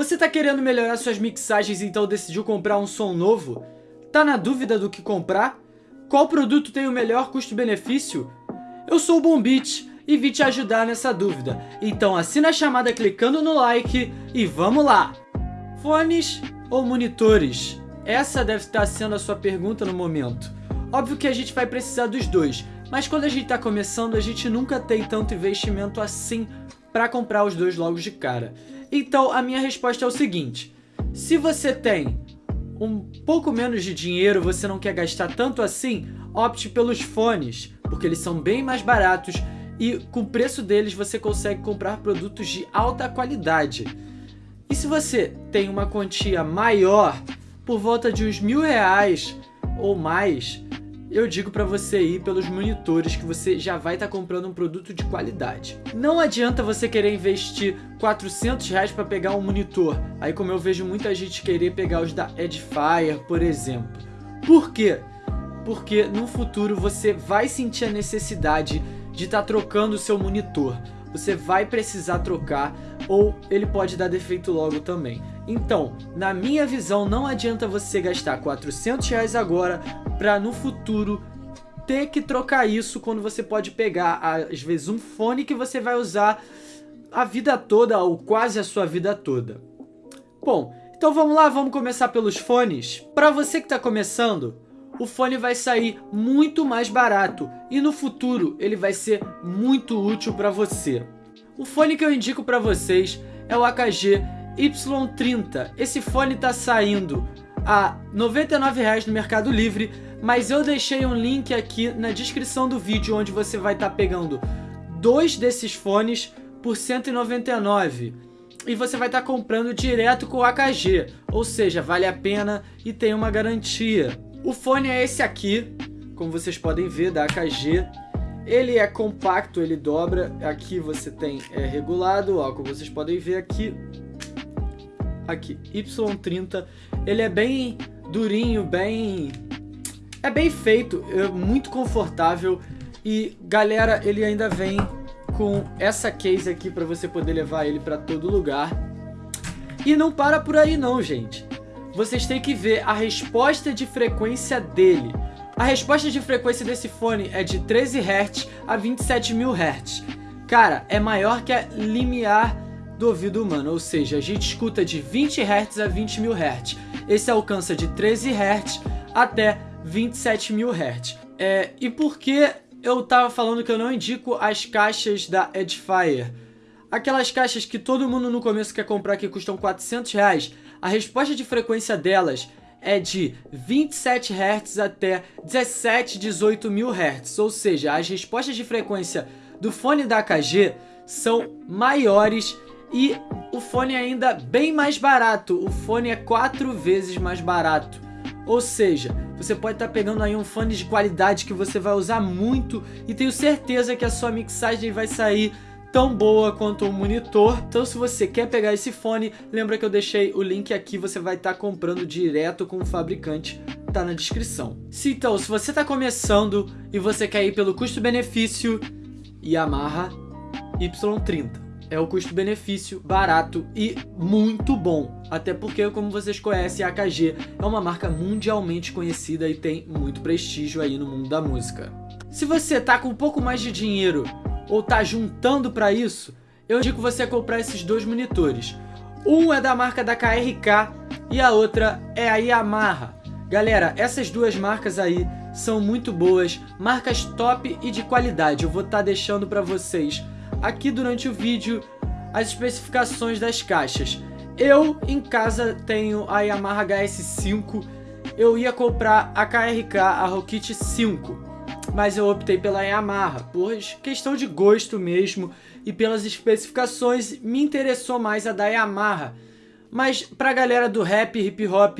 Você tá querendo melhorar suas mixagens e então decidiu comprar um som novo? Tá na dúvida do que comprar? Qual produto tem o melhor custo-benefício? Eu sou o Bombit e vim te ajudar nessa dúvida. Então assina a chamada clicando no like e vamos lá! Fones ou monitores? Essa deve estar sendo a sua pergunta no momento. Óbvio que a gente vai precisar dos dois, mas quando a gente está começando, a gente nunca tem tanto investimento assim para comprar os dois logo de cara. Então a minha resposta é o seguinte, se você tem um pouco menos de dinheiro, você não quer gastar tanto assim, opte pelos fones, porque eles são bem mais baratos e com o preço deles você consegue comprar produtos de alta qualidade. E se você tem uma quantia maior, por volta de uns mil reais ou mais, eu digo para você ir pelos monitores que você já vai estar tá comprando um produto de qualidade. Não adianta você querer investir 400 reais para pegar um monitor, aí como eu vejo muita gente querer pegar os da Edifier, por exemplo. Por quê? Porque no futuro você vai sentir a necessidade de estar tá trocando o seu monitor. Você vai precisar trocar ou ele pode dar defeito logo também. Então, na minha visão, não adianta você gastar 400 reais agora para no futuro ter que trocar isso quando você pode pegar, às vezes, um fone que você vai usar a vida toda ou quase a sua vida toda. Bom, então vamos lá, vamos começar pelos fones. Para você que está começando, o fone vai sair muito mais barato e no futuro ele vai ser muito útil para você. O fone que eu indico para vocês é o AKG Y30. Esse fone está saindo a R$ 99,00 no Mercado Livre, mas eu deixei um link aqui na descrição do vídeo onde você vai estar tá pegando dois desses fones por R$ 199 e você vai estar tá comprando direto com o AKG, ou seja, vale a pena e tem uma garantia. O fone é esse aqui, como vocês podem ver, da AKG. Ele é compacto, ele dobra, aqui você tem é, regulado, ó, como vocês podem ver aqui, aqui, Y30, ele é bem durinho, bem... É bem feito, é muito confortável e galera, ele ainda vem com essa case aqui para você poder levar ele para todo lugar. E não para por aí não, gente. Vocês têm que ver a resposta de frequência dele. A resposta de frequência desse fone é de 13 Hz a 27 mil Hz. Cara, é maior que a limiar do ouvido humano, ou seja, a gente escuta de 20 Hz a 20 mil Hz. Esse alcança de 13 Hz até 27 mil Hz. É, e por que eu tava falando que eu não indico as caixas da Edifier? Aquelas caixas que todo mundo no começo quer comprar que custam 400 reais, a resposta de frequência delas é de 27 Hz até 17, 18 mil Hz, ou seja, as respostas de frequência do fone da AKG são maiores e o fone é ainda bem mais barato, o fone é quatro vezes mais barato. Ou seja, você pode estar tá pegando aí um fone de qualidade que você vai usar muito e tenho certeza que a sua mixagem vai sair tão boa quanto o monitor. Então se você quer pegar esse fone, lembra que eu deixei o link aqui, você vai estar tá comprando direto com o fabricante, tá na descrição. Se, então, se você está começando e você quer ir pelo custo-benefício, Yamaha Y30 é o custo-benefício barato e muito bom. Até porque, como vocês conhecem, a AKG é uma marca mundialmente conhecida e tem muito prestígio aí no mundo da música. Se você tá com um pouco mais de dinheiro ou tá juntando para isso, eu indico você comprar esses dois monitores. Um é da marca da KRK e a outra é a Yamaha. Galera, essas duas marcas aí são muito boas, marcas top e de qualidade. Eu vou estar tá deixando para vocês aqui durante o vídeo as especificações das caixas. Eu em casa tenho a Yamaha HS5, eu ia comprar a KRK, a Rokit 5, mas eu optei pela Yamaha, por questão de gosto mesmo e pelas especificações me interessou mais a da Yamaha. Mas pra galera do rap, hip hop,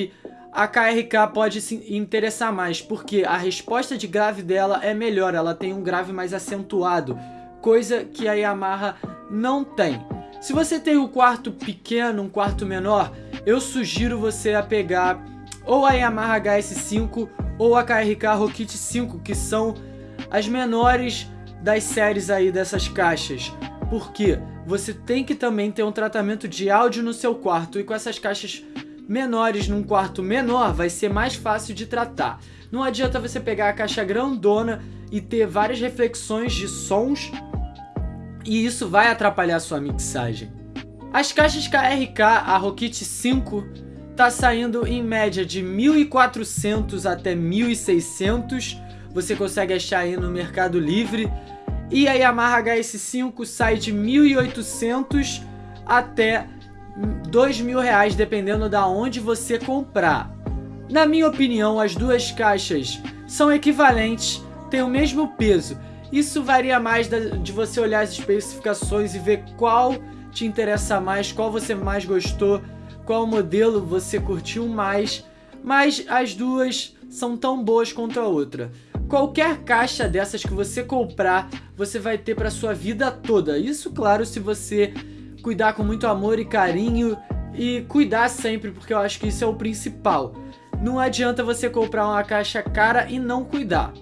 a KRK pode se interessar mais, porque a resposta de grave dela é melhor, ela tem um grave mais acentuado coisa que a Yamaha não tem. Se você tem um quarto pequeno, um quarto menor, eu sugiro você a pegar ou a Yamaha HS5 ou a KRK Rokit 5, que são as menores das séries aí dessas caixas. Porque você tem que também ter um tratamento de áudio no seu quarto e com essas caixas menores num quarto menor vai ser mais fácil de tratar. Não adianta você pegar a caixa grandona e ter várias reflexões de sons e isso vai atrapalhar sua mixagem. As caixas KRK, a Rokit 5, tá saindo em média de 1.400 até 1.600, você consegue achar aí no Mercado Livre, e a Yamaha HS5 sai de 1.800 até dois mil reais, dependendo da onde você comprar. Na minha opinião, as duas caixas são equivalentes, têm o mesmo peso. Isso varia mais de você olhar as especificações e ver qual te interessa mais, qual você mais gostou, qual modelo você curtiu mais, mas as duas são tão boas quanto a outra. Qualquer caixa dessas que você comprar, você vai ter para sua vida toda. Isso, claro, se você cuidar com muito amor e carinho e cuidar sempre, porque eu acho que isso é o principal. Não adianta você comprar uma caixa cara e não cuidar.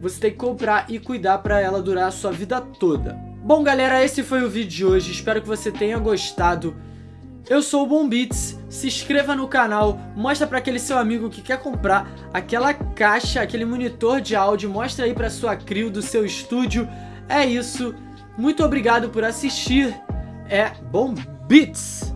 Você tem que comprar e cuidar para ela durar a sua vida toda. Bom, galera, esse foi o vídeo de hoje. Espero que você tenha gostado. Eu sou o Bombits, se inscreva no canal, mostra para aquele seu amigo que quer comprar aquela caixa, aquele monitor de áudio, mostra aí para sua crew do seu estúdio. É isso, muito obrigado por assistir é Bom Beats!